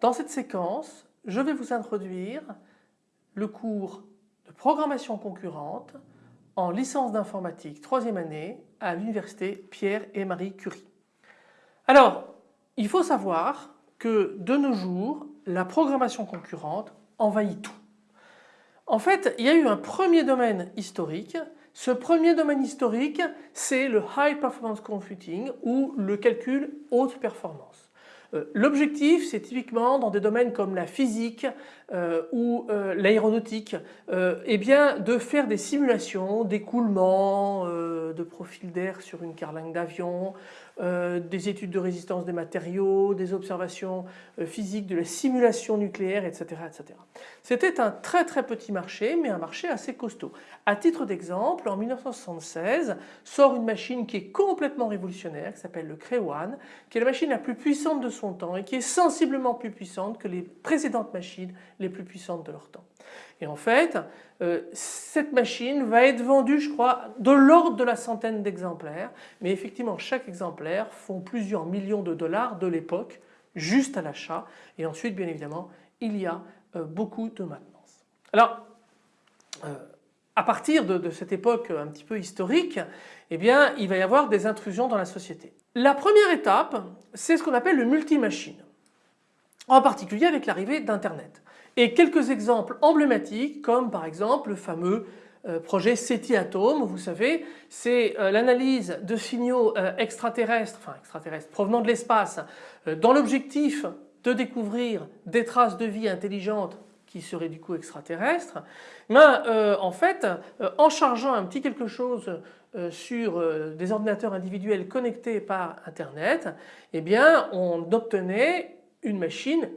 dans cette séquence je vais vous introduire le cours de programmation concurrente en licence d'informatique troisième année à l'université Pierre et Marie Curie. Alors il faut savoir que de nos jours la programmation concurrente envahit tout. En fait il y a eu un premier domaine historique ce premier domaine historique, c'est le High Performance Computing ou le calcul haute performance. Euh, l'objectif, c'est typiquement dans des domaines comme la physique euh, ou euh, l'aéronautique, eh bien de faire des simulations d'écoulement de profil d'air sur une carlingue d'avion, euh, des études de résistance des matériaux, des observations euh, physiques, de la simulation nucléaire, etc. etc. C'était un très très petit marché mais un marché assez costaud. À titre d'exemple, en 1976 sort une machine qui est complètement révolutionnaire qui s'appelle le One, qui est la machine la plus puissante de son temps et qui est sensiblement plus puissante que les précédentes machines les plus puissantes de leur temps. Et en fait, euh, cette machine va être vendue, je crois, de l'ordre de la centaine d'exemplaires. Mais effectivement, chaque exemplaire font plusieurs millions de dollars de l'époque, juste à l'achat. Et ensuite, bien évidemment, il y a euh, beaucoup de maintenance. Alors, euh, à partir de, de, cette époque un petit peu historique, eh bien, il va y avoir des intrusions dans la société. La première étape, c'est ce qu'on appelle le multi-machine. En particulier avec l'arrivée d'Internet. Et quelques exemples emblématiques comme par exemple le fameux projet SETI Atom, vous savez, c'est euh, l'analyse de signaux euh, extraterrestres, enfin extraterrestres provenant de l'espace dans l'objectif de découvrir des traces de vie intelligentes qui seraient du coup extraterrestres. Mais en fait, en chargeant un petit quelque chose sur des ordinateurs individuels connectés par Internet, eh bien on obtenait une machine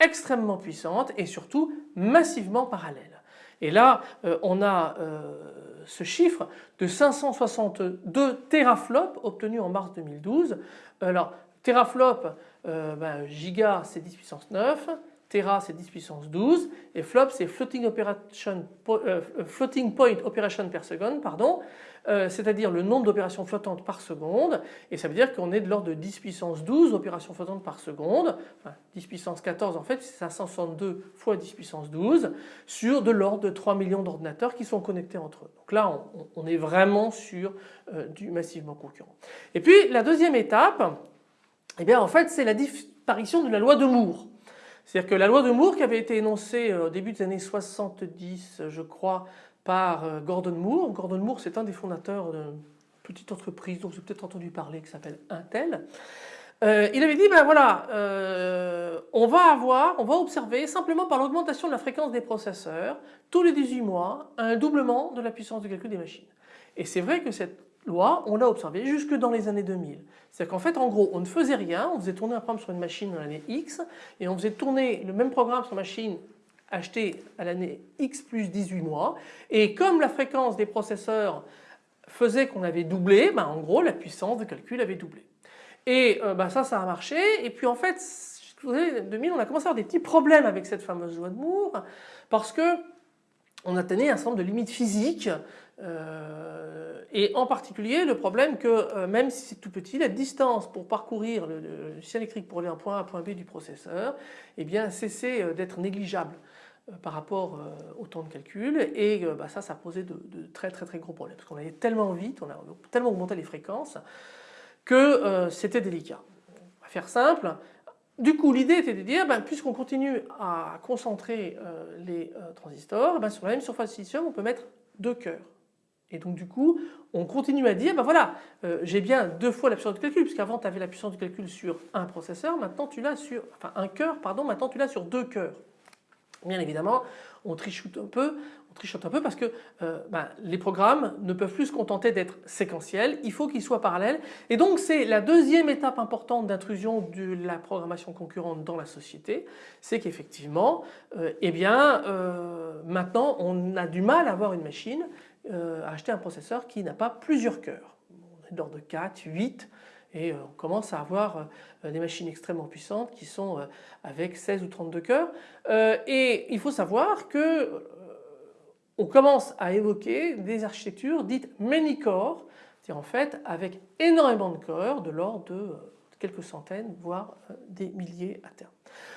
extrêmement puissante et surtout massivement parallèle. Et là euh, on a euh, ce chiffre de 562 teraflops obtenus en mars 2012. Alors teraflop, euh, ben, giga c'est 10 puissance 9, Tera c'est 10 puissance 12 et flop c'est floating, floating, point operation per second pardon. Euh, c'est-à-dire le nombre d'opérations flottantes par seconde et ça veut dire qu'on est de l'ordre de 10 puissance 12 opérations flottantes par seconde, enfin 10 puissance 14 en fait c'est 562 fois 10 puissance 12 sur de l'ordre de 3 millions d'ordinateurs qui sont connectés entre eux. Donc là on, est vraiment sur euh, du massivement concurrent. Et puis la deuxième étape, eh bien en fait c'est la disparition de la loi de Moore. C'est-à-dire que la loi de Moore qui avait été énoncée euh, au début des années 70 je crois par euh, Gordon Moore. Gordon Moore c'est un des fondateurs d'une petite entreprise dont vous avez peut-être entendu parler qui s'appelle Intel. Euh, il avait dit ben voilà on va avoir, on va observer simplement par l'augmentation de la fréquence des processeurs tous les 18 mois un doublement de la puissance de calcul des machines. Et c'est vrai que cette loi on l'a observée jusque dans les années 2000. C'est-à-dire qu'en fait en gros on ne faisait rien, on faisait tourner un programme sur une machine dans l'année X et on faisait tourner le même programme sur machine acheté à l'année X plus 18 mois et comme la fréquence des processeurs faisait qu'on avait doublé, ben en gros la puissance de calcul avait doublé. Et euh, ben ça ça a marché et puis en fait en 2000 on a commencé à avoir des petits problèmes avec cette fameuse loi de Moore parce que on atteignait un certain nombre de limites physiques euh, et en particulier le problème que euh, même si c'est tout petit, la distance pour parcourir le, le, électrique pour aller d'un point A à un point B du processeur eh bien cessait d'être négligeable. Euh, par rapport euh, au temps de calcul et euh, bah, ça, ça posait de, très très très gros problèmes parce qu'on allait tellement vite, on a tellement augmenté les fréquences que c'était délicat. On va faire simple. Du coup, l'idée était de dire, ben, puisqu'on continue à concentrer les transistors, ben, sur la même surface de silicium, on peut mettre deux cœurs. Et donc du coup, on continue à dire, ben voilà, j'ai bien deux fois la puissance de calcul, puisqu'avant tu avais la puissance de calcul sur un processeur, maintenant tu l'as sur, enfin un cœur, pardon, maintenant tu l'as sur deux cœurs. Bien évidemment, on trichote un peu, on trichote un peu parce que euh, ben, les programmes ne peuvent plus se contenter d'être séquentiels, il faut qu'ils soient parallèles. Et donc c'est la deuxième étape importante d'intrusion de la programmation concurrente dans la société, c'est qu'effectivement, euh, eh bien, euh, maintenant on a du mal à avoir une machine, à acheter un processeur qui n'a pas plusieurs cœurs. On est d'ordre de 4, 8, et euh, on commence à avoir euh, des machines extrêmement puissantes qui sont euh, avec 16 ou 32 cœurs et il faut savoir que on commence à évoquer des architectures dites many core, c'est-à-dire en fait avec énormément de cœurs de l'ordre de quelques centaines, voire euh, des milliers à terme.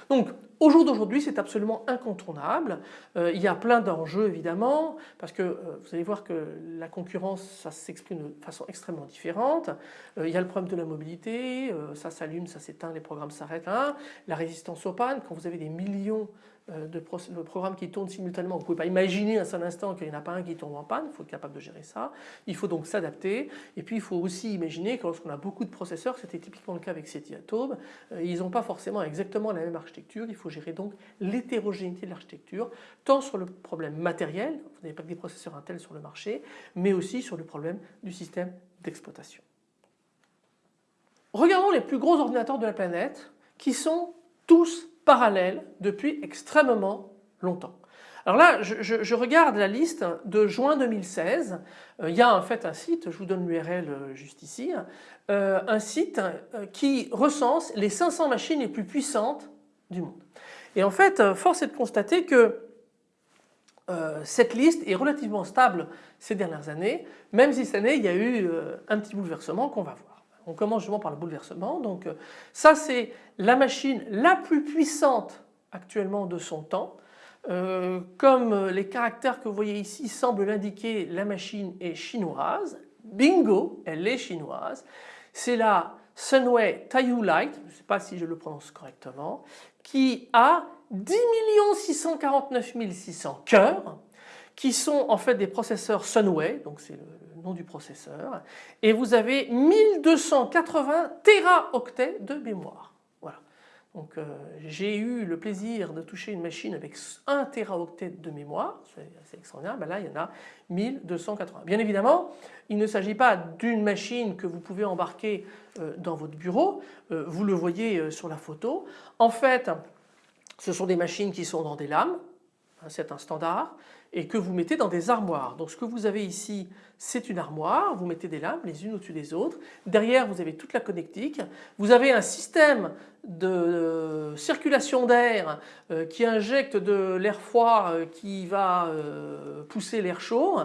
Donc au jour d'aujourd'hui c'est absolument incontournable. Euh, il y a plein d'enjeux évidemment parce que euh, vous allez voir que la concurrence ça s'exprime de façon extrêmement différente. il y a le problème de la mobilité, ça s'allume, ça s'éteint, les programmes s'arrêtent. Hein. La résistance aux pannes, quand vous avez des millions euh, de, programmes qui tournent simultanément. Vous ne pouvez pas imaginer un seul instant qu'il n'y en a pas un qui tombe en panne, il faut être capable de gérer ça. Il faut donc s'adapter et puis il faut aussi imaginer que lorsqu'on a beaucoup de processeurs, c'était typiquement le cas avec SETI Atom, euh, ils n'ont pas forcément exactement la architecture, il faut gérer donc l'hétérogénéité de l'architecture, tant sur le problème matériel, vous n'avez pas que des processeurs Intel sur le marché, mais aussi sur le problème du système d'exploitation. Regardons les plus gros ordinateurs de la planète qui sont tous parallèle depuis extrêmement longtemps. Alors là, je, regarde la liste de juin 2016. Euh, il y a en fait un site, je vous donne l'URL euh, juste ici, euh, un site qui recense les 500 machines les plus puissantes du monde. Et en fait, force est de constater que cette liste est relativement stable ces dernières années, même si cette année il y a eu un petit bouleversement qu'on va voir. On commence justement par le bouleversement. Donc euh, ça c'est la machine la plus puissante actuellement de son temps. Euh, comme les caractères que vous voyez ici semblent l'indiquer, la machine est chinoise. Bingo, elle est chinoise. C'est la Sunway Taiyu Light, je ne sais pas si je le prononce correctement, qui a 10 649 600 cœurs qui sont en fait des processeurs Sunway, donc c'est le nom du processeur, et vous avez 1280 téraoctets de mémoire. Donc euh, j'ai eu le plaisir de toucher une machine avec 1 téraoctet de mémoire, c'est extraordinaire, ben là il y en a 1280. Bien évidemment, il ne s'agit pas d'une machine que vous pouvez embarquer euh, dans votre bureau, euh, vous le voyez sur la photo. En fait, ce sont des machines qui sont dans des lames, c'est un standard, et que vous mettez dans des armoires. Donc ce que vous avez ici c'est une armoire, vous mettez des lampes les unes au-dessus des autres. Derrière vous avez toute la connectique. Vous avez un système de circulation d'air euh, qui injecte de l'air froid euh, qui va euh, pousser l'air chaud,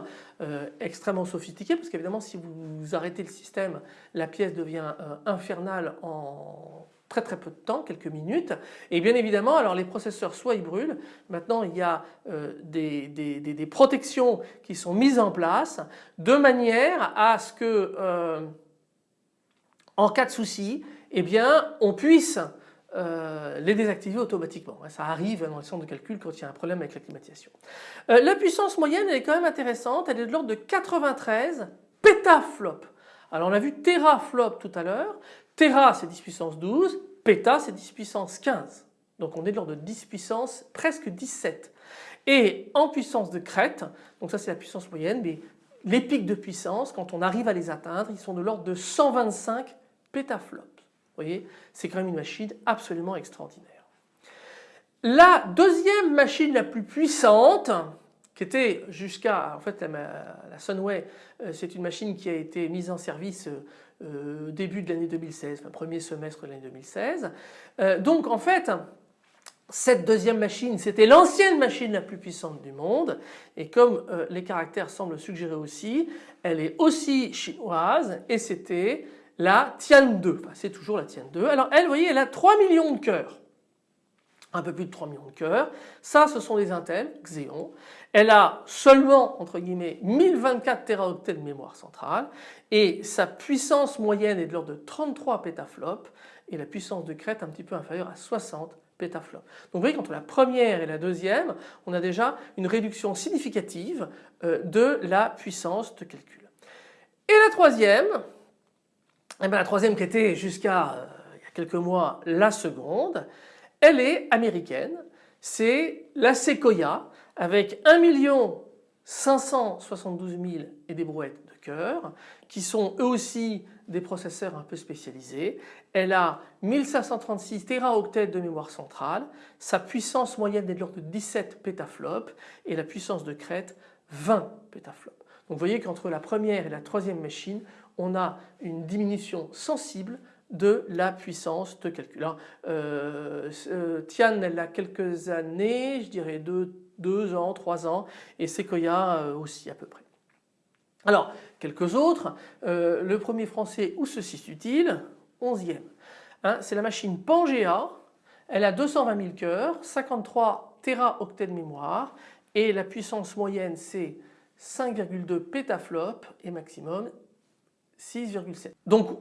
extrêmement sophistiqué parce qu'évidemment si vous arrêtez le système la pièce devient infernale en très très peu de temps, quelques minutes. Et bien évidemment, alors les processeurs soit ils brûlent, maintenant il y a euh, des, des, protections qui sont mises en place de manière à ce que euh, en cas de souci, eh bien on puisse euh, les désactiver automatiquement. Ça arrive dans le centre de calcul quand il y a un problème avec la climatisation. la puissance moyenne elle est quand même intéressante, elle est de l'ordre de 93 pétaflops. Alors on a vu teraflop tout à l'heure, Tera c'est 10 puissance 12, Péta c'est 10 puissance 15. Donc on est de l'ordre de 10 puissance presque 17. Et en puissance de crête, donc ça c'est la puissance moyenne, mais les pics de puissance quand on arrive à les atteindre ils sont de l'ordre de 125 pétaflops. Vous voyez c'est quand même une machine absolument extraordinaire. La deuxième machine la plus puissante qui était jusqu'à en fait la, Sunway euh, c'est une machine qui a été mise en service euh, euh, début de l'année 2016, enfin premier semestre de l'année 2016. donc en fait cette deuxième machine c'était l'ancienne machine la plus puissante du monde et comme les caractères semblent suggérer aussi elle est aussi chinoise et c'était la Tian 2, enfin, c'est toujours la Tian 2. Alors elle vous voyez elle a 3 millions de cœurs un peu plus de 3 millions de cœurs. Ça, ce sont des Intel Xeon. Elle a seulement, entre guillemets, 1024 téraoctets de mémoire centrale et sa puissance moyenne est de l'ordre de 33 pétaflops et la puissance de crête un petit peu inférieure à 60 pétaflops. Donc vous voyez qu'entre la première et la deuxième, on a déjà une réduction significative euh, de la puissance de calcul. Et la troisième, eh bien la troisième qui était jusqu'à euh, il y a quelques mois la seconde, elle est américaine, c'est la Sequoia avec 1 572 000 et des brouettes de cœur qui sont eux aussi des processeurs un peu spécialisés. Elle a 1536 téraoctets de mémoire centrale, sa puissance moyenne est de l'ordre de 17 pétaflops et la puissance de crête 20 pétaflops. Donc vous voyez qu'entre la première et la troisième machine on a une diminution sensible de la puissance de calcul. Euh, euh, Tian elle a quelques années, je dirais deux, ans, trois ans et Sequoia euh, aussi à peu près. Alors quelques autres, le premier français où se situe-t-il? 11e. Hein, c'est la machine Pangea. Elle a 220 000 cœurs, 53 téraoctets de mémoire et la puissance moyenne c'est 5,2 pétaflops et maximum 6,7. Donc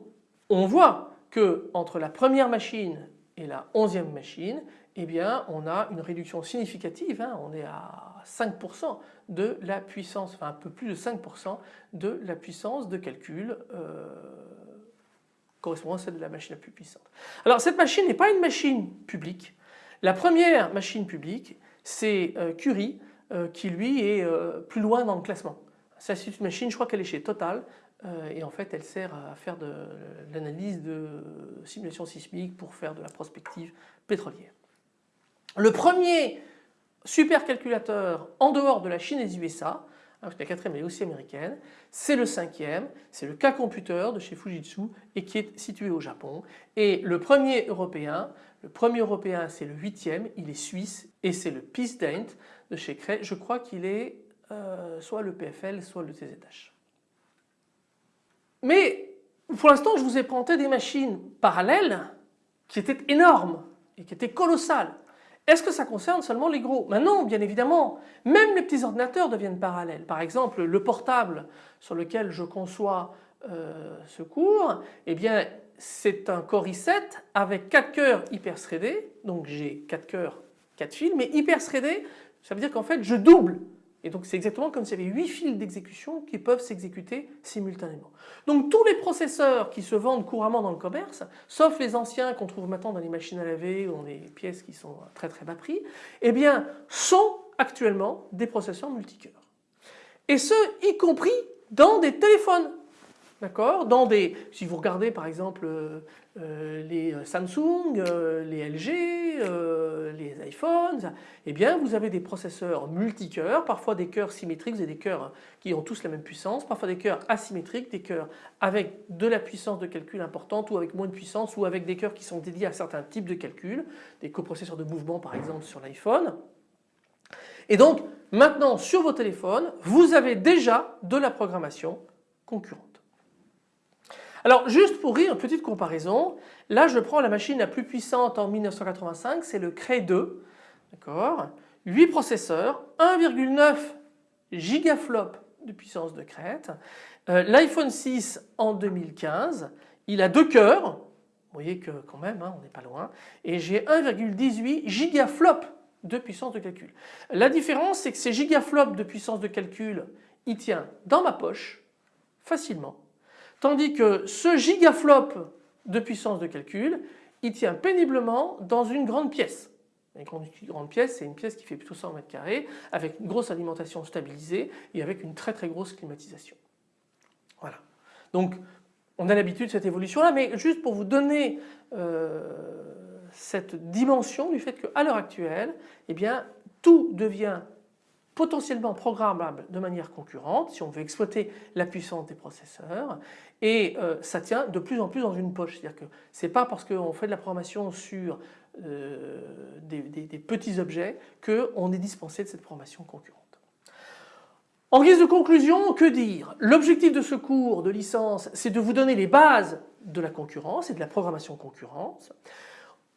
on voit que entre la première machine et la onzième machine, eh bien on a une réduction significative, hein. on est à 5% de la puissance, enfin un peu plus de 5% de la puissance de calcul euh, correspondant à celle de la machine la plus puissante. Alors cette machine n'est pas une machine publique. La première machine publique c'est euh, Curie euh, qui lui est plus loin dans le classement. C'est une machine, je crois qu'elle est chez Total et en fait elle sert à faire de l'analyse de simulation sismique pour faire de la prospective pétrolière. Le premier supercalculateur en dehors de la Chine et des USA, hein, la quatrième est aussi américaine, c'est le cinquième, c'est le K-Computer de chez Fujitsu et qui est situé au Japon. Et le premier européen, le premier européen c'est le huitième, il est suisse et c'est le Peace Dent de chez Cray. Je crois qu'il est euh, soit le PFL soit le TZH. Mais pour l'instant je vous ai présenté des machines parallèles qui étaient énormes et qui étaient colossales. Est-ce que ça concerne seulement les gros? Non, bien évidemment. Même les petits ordinateurs deviennent parallèles. Par exemple, le portable sur lequel je conçois euh, ce cours, eh bien c'est un Core i7 avec 4 cœurs hyper threadés. Donc j'ai 4 cœurs, 4 fils, mais hyper threadés, ça veut dire qu'en fait je double et donc c'est exactement comme s'il y avait 8 fils d'exécution qui peuvent s'exécuter simultanément. Donc tous les processeurs qui se vendent couramment dans le commerce, sauf les anciens qu'on trouve maintenant dans les machines à laver ou dans des pièces qui sont à très très bas prix, eh bien sont actuellement des processeurs multicœurs. Et ce, y compris dans des téléphones. D'accord Dans des, si vous regardez par exemple euh, euh, les Samsung, euh, les LG, les iPhones, eh bien vous avez des processeurs multicœurs, parfois des cœurs symétriques, vous avez des cœurs qui ont tous la même puissance, parfois des cœurs asymétriques, des cœurs avec de la puissance de calcul importante ou avec moins de puissance ou avec des cœurs qui sont dédiés à certains types de calculs, des coprocesseurs de mouvement par exemple sur l'iPhone. Et donc maintenant sur vos téléphones, vous avez déjà de la programmation concurrente. Alors juste pour rire, petite comparaison, là je prends la machine la plus puissante en 1985, c'est le Cray 2, d'accord? 8 processeurs, 1,9 gigaflop de puissance de crête. Euh, L'iPhone 6 en 2015, il a deux cœurs, vous voyez que quand même hein, on n'est pas loin, et j'ai 1,18 gigaflop de puissance de calcul. La différence c'est que ces gigaflops de puissance de calcul, il tient dans ma poche facilement Tandis que ce gigaflop de puissance de calcul, il tient péniblement dans une grande pièce. Une grande, pièce, c'est une pièce qui fait plutôt 100 mètres carrés avec une grosse alimentation stabilisée et avec une très très grosse climatisation. Voilà. Donc on a l'habitude de cette évolution là, mais juste pour vous donner euh, cette dimension du fait qu'à l'heure actuelle, eh bien, tout devient potentiellement programmable de manière concurrente si on veut exploiter la puissance des processeurs et euh, ça tient de plus en plus dans une poche. C'est-à-dire que ce n'est pas parce qu'on fait de la programmation sur euh, des, petits objets qu'on est dispensé de cette programmation concurrente. En guise de conclusion, que dire? L'objectif de ce cours de licence, c'est de vous donner les bases de la concurrence et de la programmation concurrente.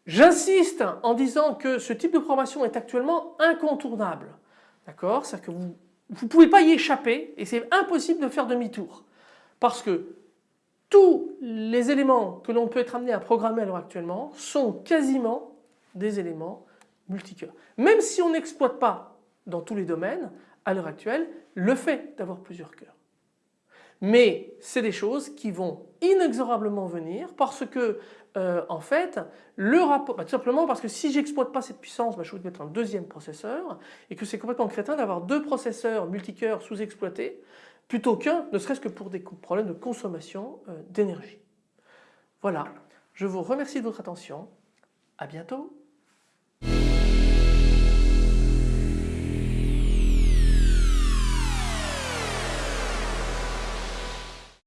J'insiste en disant que ce type de programmation est actuellement incontournable. D'accord? C'est-à-dire que vous ne pouvez pas y échapper et c'est impossible de faire demi-tour. Parce que tous les éléments que l'on peut être amené à programmer à l'heure actuellement sont quasiment des éléments multicœurs. Même si on n'exploite pas dans tous les domaines, à l'heure actuelle, le fait d'avoir plusieurs cœurs. Mais c'est des choses qui vont inexorablement venir parce que euh, en fait le rapport, bah, tout simplement parce que si j'exploite pas cette puissance, bah, je vais mettre un deuxième processeur et que c'est complètement crétin d'avoir deux processeurs multicœurs sous-exploités plutôt qu'un, ne serait-ce que pour des problèmes de consommation euh, d'énergie. Voilà, je vous remercie de votre attention, à bientôt.